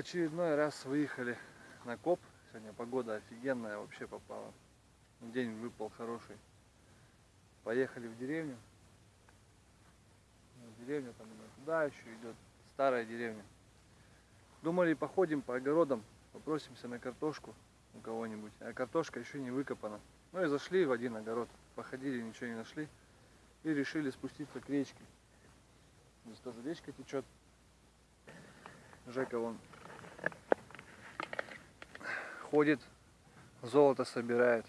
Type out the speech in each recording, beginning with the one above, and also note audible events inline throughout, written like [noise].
очередной раз выехали на коп. Сегодня погода офигенная вообще попала. День выпал хороший. Поехали в деревню. Деревня там туда еще идет. Старая деревня. Думали походим по огородам, попросимся на картошку у кого-нибудь. А картошка еще не выкопана. Ну и зашли в один огород. Походили, ничего не нашли. И решили спуститься к речке. Здесь тоже речка течет. Жека вон ходит, золото собирает.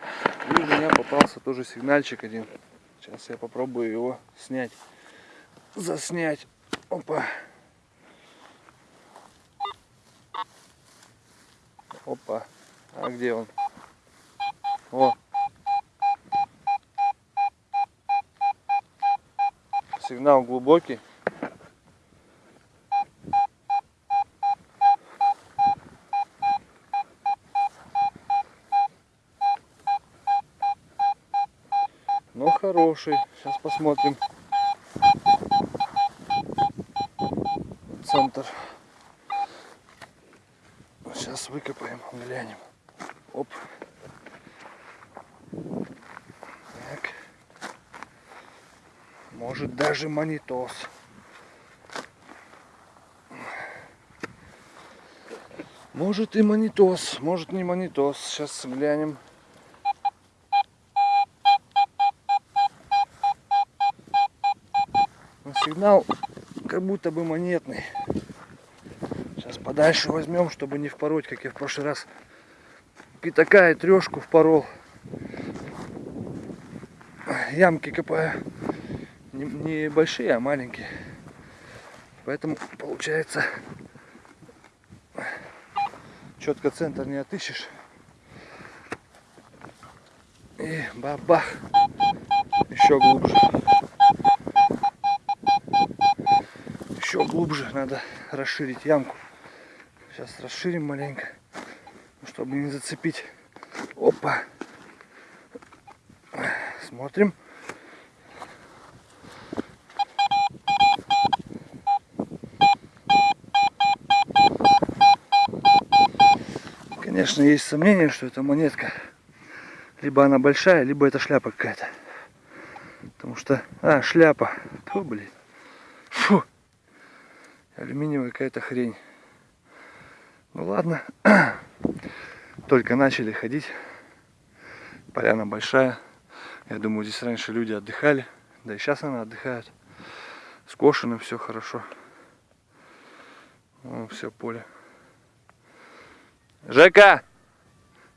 И у меня попался тоже сигнальчик один. Сейчас я попробую его снять. Заснять. Опа. Опа. А где он? О. Сигнал глубокий. Но хороший. Сейчас посмотрим. Центр. Сейчас выкопаем, глянем. Оп. Так. Может даже монитос. Может и монитос, может не монитос. Сейчас глянем. Сигнал как будто бы монетный. Сейчас подальше возьмем, чтобы не впороть, как я в прошлый раз пятака и трешку впорол. Ямки копаю не, большие, а маленькие. Поэтому получается четко центр не отыщешь. И бабах. Еще глубже. Еще глубже надо расширить ямку. Сейчас расширим маленько, чтобы не зацепить. Опа. Смотрим. Конечно, есть сомнение, что это монетка. Либо она большая, либо это шляпа какая-то. Потому что... А, шляпа. Фу, блин. Фу. Алюминиевая какая-то хрень. Ну ладно. [clears throat] Только начали ходить. Поляна большая. Я думаю, здесь раньше люди отдыхали. Да и сейчас она отдыхает. Скошено все хорошо. Вон все поле. Жека,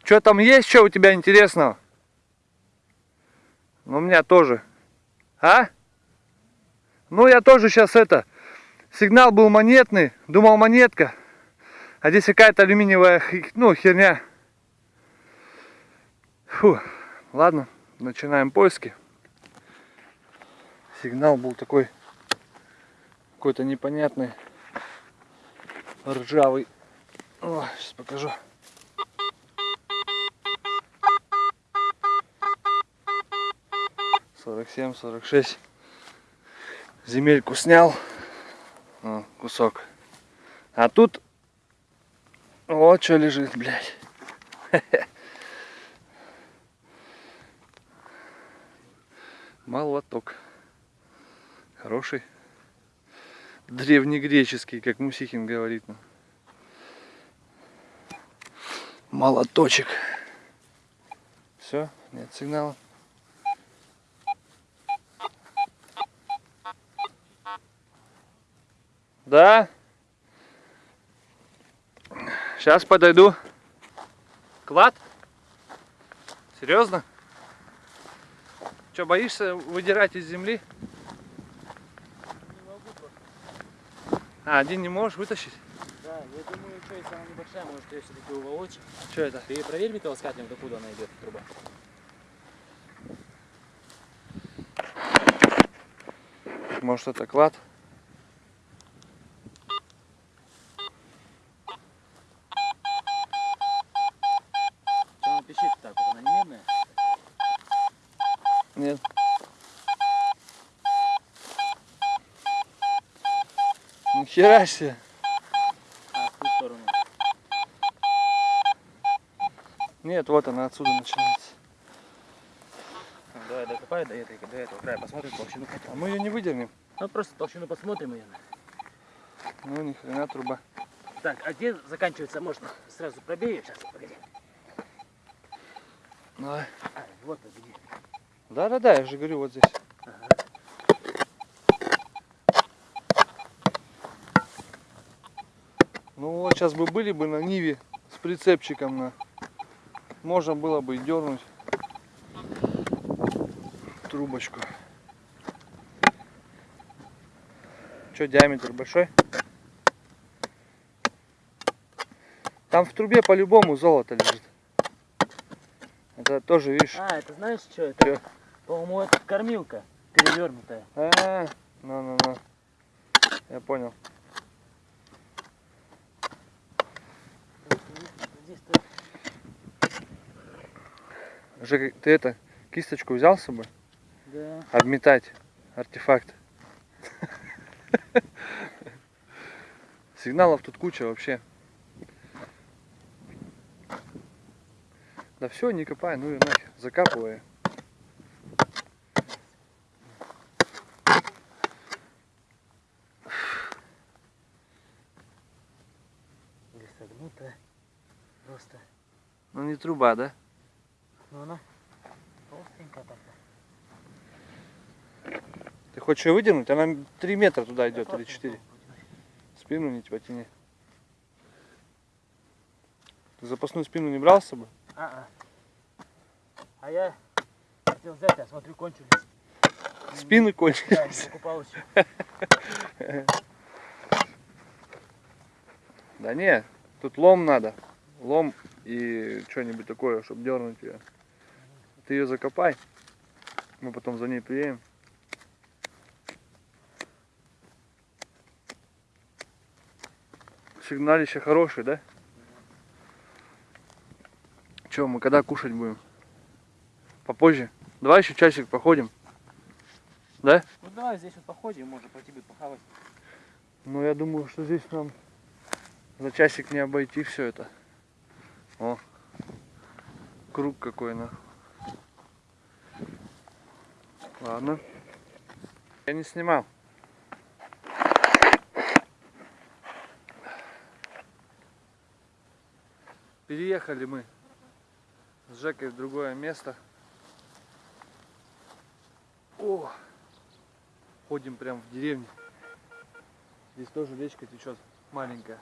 что там есть, что у тебя интересного? Ну, у меня тоже. А? Ну, я тоже сейчас это... Сигнал был монетный, думал монетка. А здесь какая-то алюминиевая, ну, херня. Фу, ладно, начинаем поиски. Сигнал был такой, какой-то непонятный, ржавый. О, сейчас покажу. Сорок семь, сорок шесть. Земельку снял. Кусок. А тут вот что лежит, блядь. [laughs] Молоток. Хороший. Древнегреческий, как Мусихин говорит. Молоточек. Все, нет сигнала. Да? Сейчас подойду. Клад? Серьезно? Что, боишься выдирать из земли? Не могу А, один не можешь вытащить? Да, я думаю, что если она небольшая, может ее все-таки уволочь. Что это? Ты проверь металлоискателем, докуда она идет, труба. Может это клад? Что она пищит так вот, она не медная? Нет. Себе. А, в ту сторону. Нет, вот она отсюда начинается. Давай докопай до, этой, до этого края, посмотрим толщину. А мы ее не выдернем. Ну просто толщину посмотрим ее. Ну, ни хрена труба. Так, а где заканчивается? Может сразу пробей ее? Сейчас, погоди. Давай. А, вот где. Да-да-да, я же говорю, вот здесь. Ага. Ну вот сейчас бы были бы на Ниве с прицепчиком на. Можно было бы дернуть трубочку. Что, диаметр большой? Там в трубе по-любому золото лежит. Это тоже, видишь, А, это знаешь что? Это, по-моему, это кормилка перевернутая. А, ну, ну, ну. Я понял. Жека, ты это, кисточку взял с собой? Да. Обметать артефакт. [laughs] Сигналов тут куча вообще. Да все, не копай, ну и нахер, закапывай. Или согнутая. Просто. Ну не труба, да? Ну она толстенькая такая. Ты хочешь ее выдернуть? Она 3 метра туда идет Да или просто 4. вот потянуть. Спину не потяни. Ты запасную спину не брал с собой? А, а. А я хотел взять, а смотрю, кончились. Спины Да, кончились. не покупал еще. [laughs] Да не, тут лом надо. Лом и что-нибудь такое, чтобы дернуть ее. Ты ее закопай. Мы потом за ней приедем. Сигналище хорошее, да? Че, мы когда кушать будем? Попозже? Давай еще часик походим. Да? Ну давай здесь вот походим, можно пойти будет похавать. Ну, я думаю, что здесь нам за часик не обойти все это. О, круг какой на. Ладно. Я не снимал. Переехали мы с Жекой в другое место. О, ходим прям в деревню. Здесь тоже речка течет маленькая.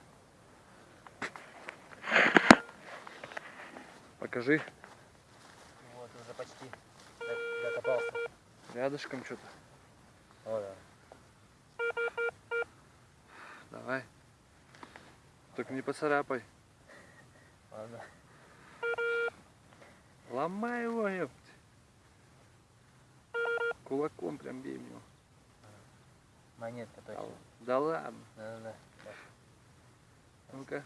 Покажи. Вот, уже почти докопался. Рядышком что-то. О, да. Давай. Только не поцарапай. Ладно. Ломай его, ёпть. Кулаком прям бей в него. Монетка Да, точно. да ладно. Да-да-да. Ну-ка.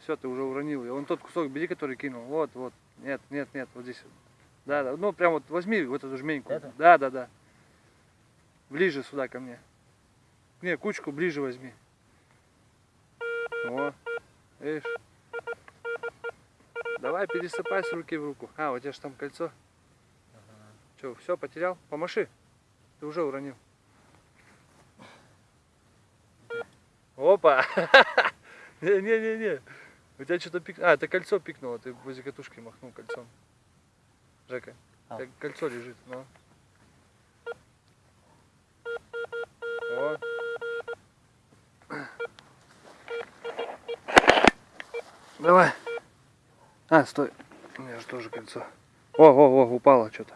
Все, ты уже уронил. И вон тот кусок бери, который кинул. Вот, вот. Нет, нет, нет, вот здесь. Да, да. Ну, прям вот возьми вот эту жменьку. Это? Да, да, да. Ближе сюда ко мне. Не, кучку ближе возьми. О, видишь? Давай пересыпай с руки в руку. А, у тебя же там кольцо. Че, все, потерял? Помаши. Ты уже уронил. Опа! [laughs] Не-не-не-не. У тебя что-то пик... А, это кольцо пикнуло, ты возле катушки махнул кольцом. Жека, А. кольцо лежит, ну. О. [clears throat] Давай. А, стой. У меня же тоже кольцо. О, о, о, упало что-то.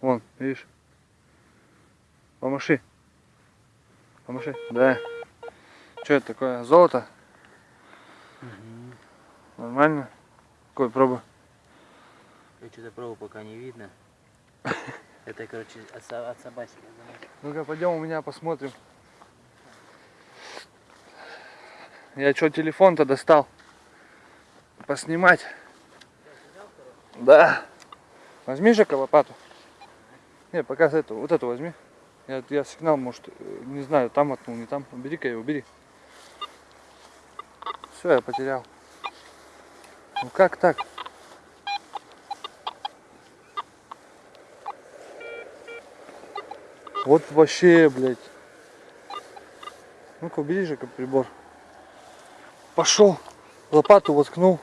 Вон, видишь? Помаши. Помаши. Да. Что это такое? Золото? Нормально? Какой пробуй? Я что-то пробовал, пока не видно. [laughs] Это, короче, от, от собачки. Ну-ка, пойдем у меня посмотрим. Я что, телефон-то достал? Поснимать. Да. Возьми Жека лопату. Не, пока эту, вот эту возьми. Я, я сигнал, может, э, не знаю, там отнул, не там. Бери-ка его, бери. Все, я потерял. Ну как так? Вот вообще, блядь. Ну-ка, убери же прибор. Пошел. Лопату воткнул.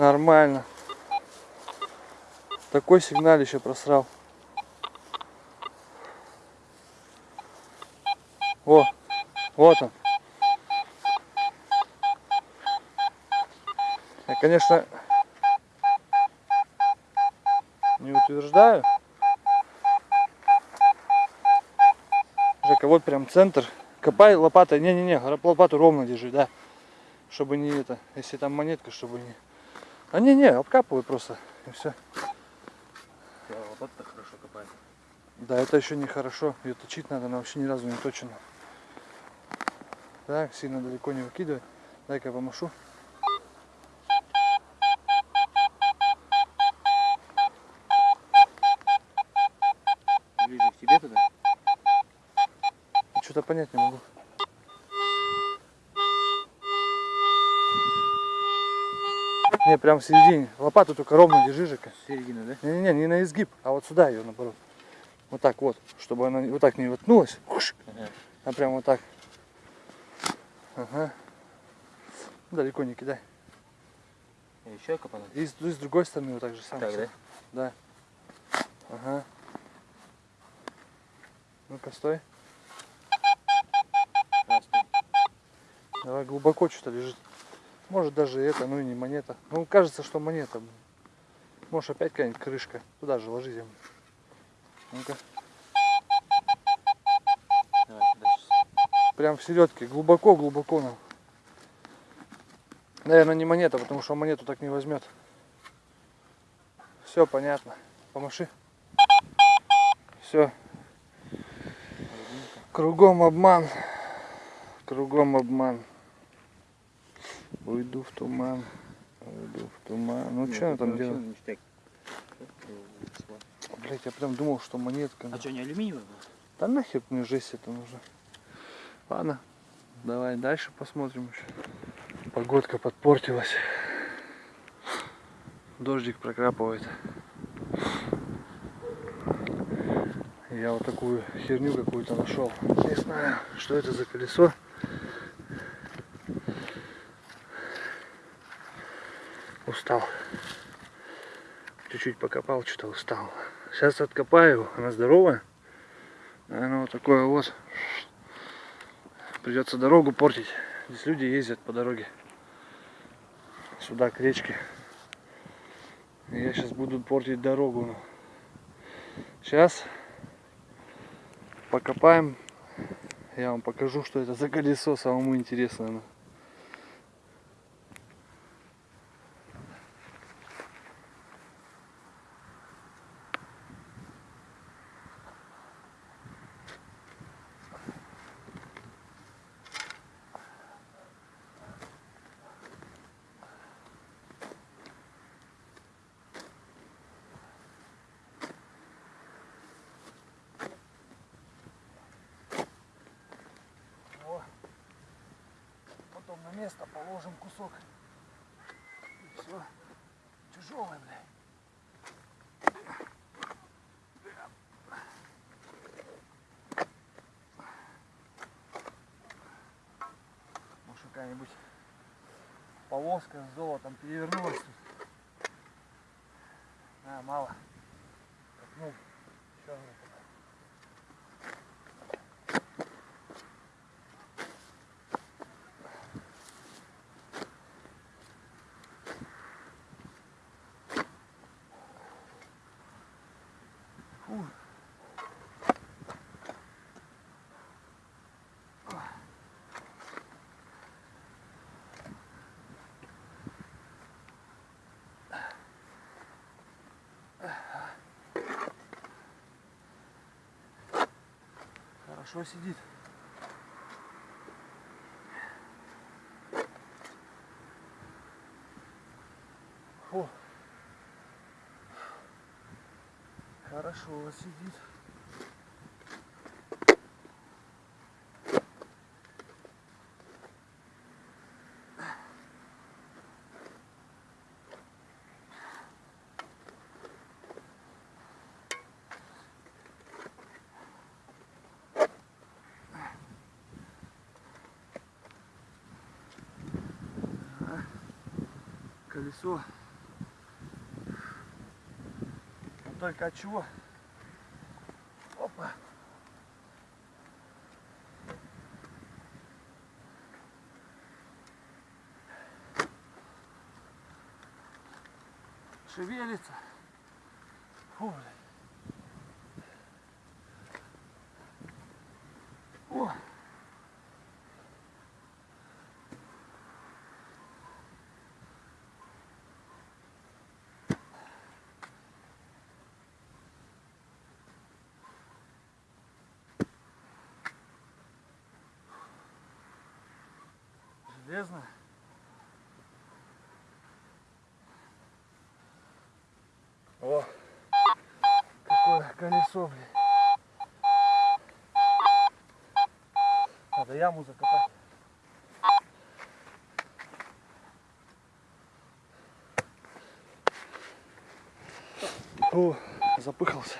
Нормально. Такой сигналище просрал. О, вот он. Я, конечно, не утверждаю. Жека, вот прям центр. Копай лопатой. Не-не-не, лопату ровно держи, да. Чтобы не это, если там монетка, чтобы не... А не-не, обкапывай просто. И все. Лопата хорошо копает. Да, это еще не хорошо. Ее точить надо, она вообще ни разу не точена. Так, сильно далеко не выкидывай. Дай-ка я помашу. Ближе к тебе туда? Что-то понять не могу. Не, прям в середине. Лопату только ровно держи, Жека. Середина, да? Не-не-не, не на изгиб, а вот сюда ее наоборот. Вот так вот, чтобы она вот так не воткнулась, Ага. а прям вот так. Ага. Далеко не кидай. Еще копануть? И с, и с другой стороны вот так же самое. Так, да? Да. Ага. Ну-ка, стой. А, стой. Давай глубоко что-то лежит. Может даже это, ну и не монета. Ну кажется, что монета. Может опять какая-нибудь крышка. Туда же ложи землю. Ну-ка. Прям в середке. Глубоко, глубоко нам. Наверное, не монета, потому что монету так не возьмет. Все понятно. Помаши. Все. Кругом обман. Кругом обман. Уйду в туман. Уйду в туман. Ну что она там делает? Блять, я прям думал, что монетка. А что, не алюминиевый был? Да нахер мне жесть это нужно. Ладно, давай дальше посмотрим еще. Погодка подпортилась. Дождик прокрапывает. Я вот такую херню какую-то нашел. Не знаю, что это за колесо. Устал. Чуть-чуть покопал, что-то устал. Сейчас откопаю. Она здоровая. Оно вот такое вот. Придется дорогу портить. Здесь люди ездят по дороге. Сюда, к речке. Я сейчас буду портить дорогу. Сейчас покопаем. Я вам покажу, что это за колесо. Самому интересно. Тяжелый, бля. Может какая-нибудь полоска с золотом перевернулась тут. А, мало. Ну, еще одну. хорошо сидит. О, хорошо сидит. Колесо. Но Только от чего? Опа. Шевелится. Фу, блядь. Железно. О, какое колесо, блин. Надо яму закопать. О, запыхался.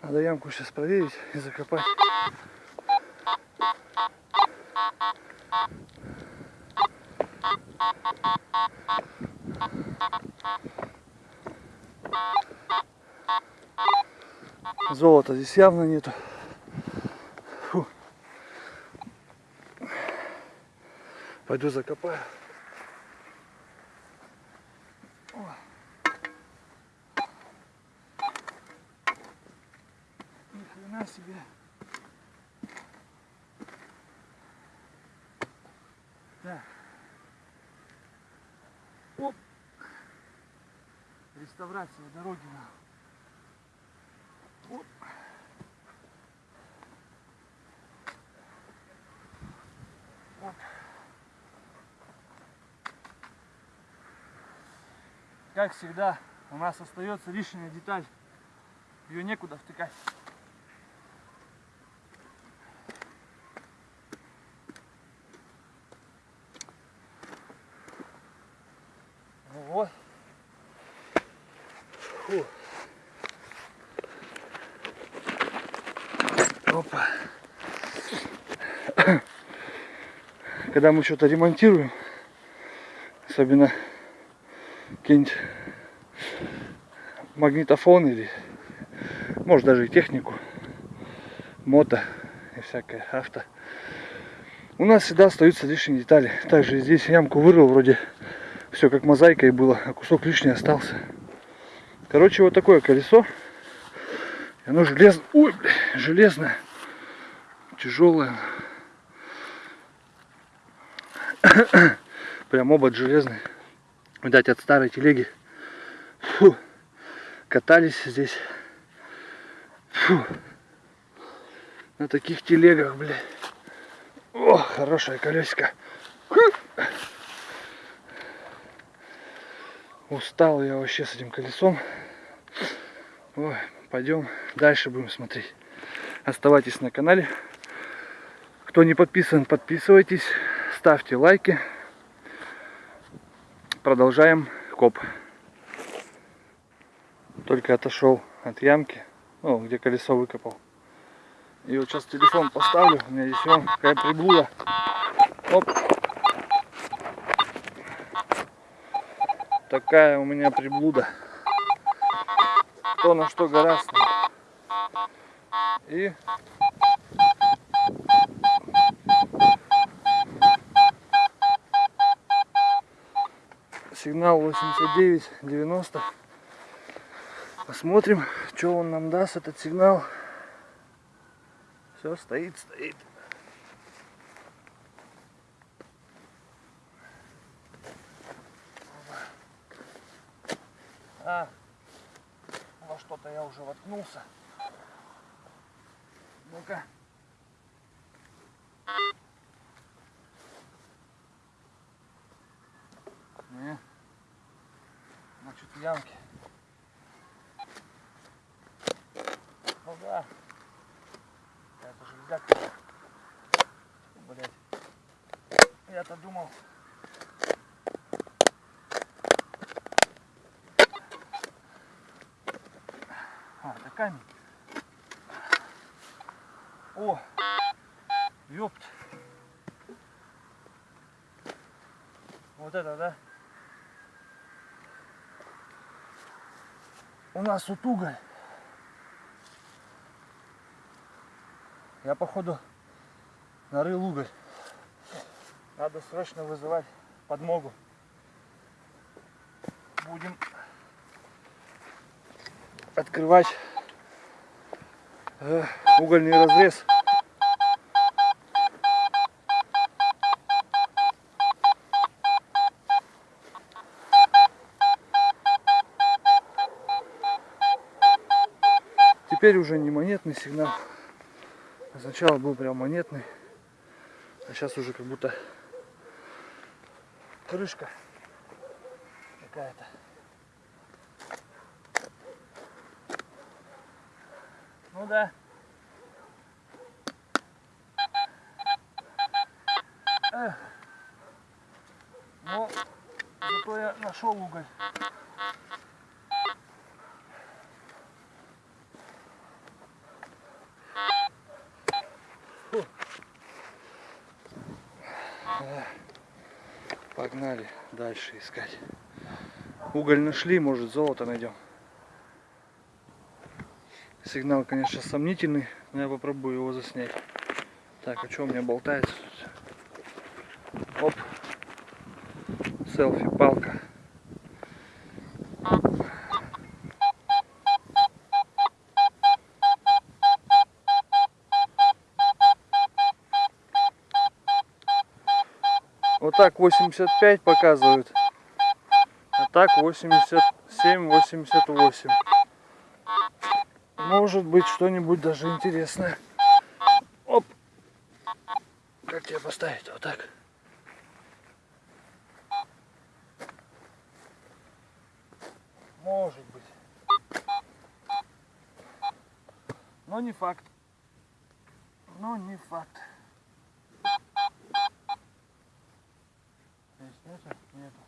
Надо ямку сейчас проверить и закопать. Золота здесь явно нету. Фу. Пойду закопаю. Хрена себе. Так. Оп. Реставрация дороги на. Оп. Оп. Как всегда, у нас остается лишняя деталь. Ее некуда втыкать. Когда мы что-то ремонтируем, особенно какие-нибудь магнитофон или может даже и технику, мото и всякое авто. У нас всегда остаются лишние детали. Также здесь ямку вырыл, вроде все как мозаикой было, а кусок лишний остался. Короче, вот такое колесо. Оно железное. Ой, бля, железное. Тяжелое. [coughs] Прям обод железный. Видать, от старой телеги. Фу. Катались здесь. Фу. На таких телегах, блядь. О, хорошее колесико. Фу. Устал я вообще с этим колесом. Ой, пойдем дальше будем смотреть. Оставайтесь на канале. Кто не подписан, подписывайтесь. Ставьте лайки. Продолжаем коп. Только отошел от ямки, ну, где колесо выкопал. И вот сейчас телефон поставлю. У меня здесь вон какая приблуда. Оп. Такая у меня приблуда. Кто на что гораздо. И сигнал 89-90. Посмотрим, что он нам даст, этот сигнал. Все, стоит, стоит. А, во что-то я уже воткнулся. Ну-ка ямки. Ну да. Это железяк. Блять. Я-то думал. А, это камень. О! Ёпт! Вот это, да? У нас тут уголь. Я походу нарыл уголь. Надо срочно вызывать подмогу. Будем открывать э, угольный разрез. Теперь уже не монетный сигнал. Сначала был прям монетный. А сейчас уже как будто крышка какая-то. Ну да. Эх. Но зато я нашел уголь. Погнали дальше искать. Уголь нашли, может золото найдем. Сигнал, конечно, сомнительный, но я попробую его заснять. Так, а что у меня болтается? Оп. Селфи, так 85 показывают. А так 87, 88. Может быть что-нибудь даже интересное. Оп. Как тебе поставить? Вот так. Может быть. Но не факт. Но не факт. Здесь нету? Нету.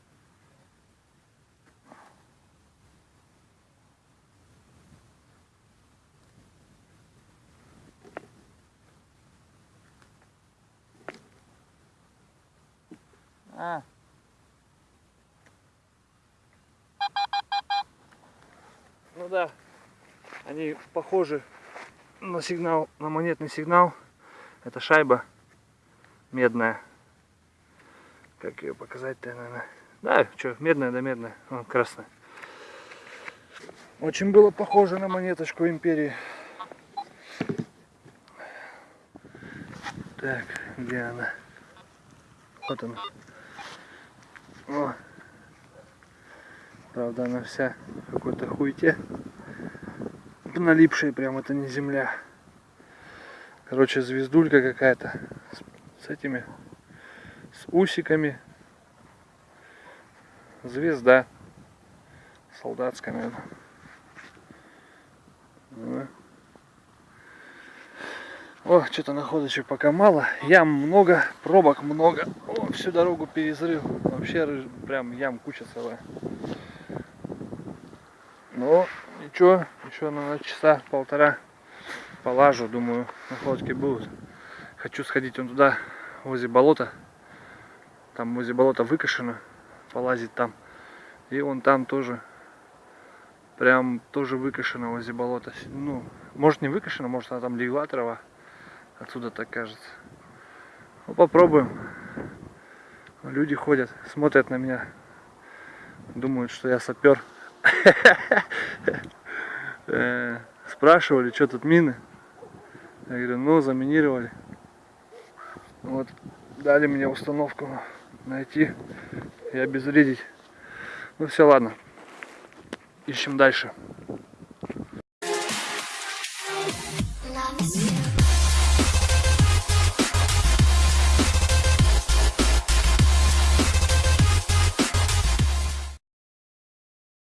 А. Ну да, они похожи на сигнал, на монетный сигнал. Это шайба медная. Как ее показать-то, наверное. Да, что, медная да медная. Вон, красная. Очень было похоже на монеточку империи. Так, где она? Вот она. О. Правда, она вся какой-то хуйте. Налипшая прям, это не земля. Короче, звездулька какая-то. С, с этими, с усиками. Звезда. Солдатская, наверное. Ну. О, что-то находочек пока мало. Ям много, пробок много. О, всю дорогу перезрыл. Вообще рыж- прям ям куча целая. Но ничего, еще на часа полтора полажу, думаю, находки будут. Хочу сходить вон туда, возле болота. Там возле болота выкашено, полазить там. И вон там тоже, прям тоже выкашено возле болота. Ну, может не выкашено, может она там легла трава. Отсюда так кажется. Ну, попробуем. Люди ходят, смотрят на меня. Думают, что я сапер. [laughs] Э, Спрашивали, что тут мины. Я говорю, ну, заминировали. Вот, дали мне установку найти и обезвредить. Ну все, ладно. Ищем дальше.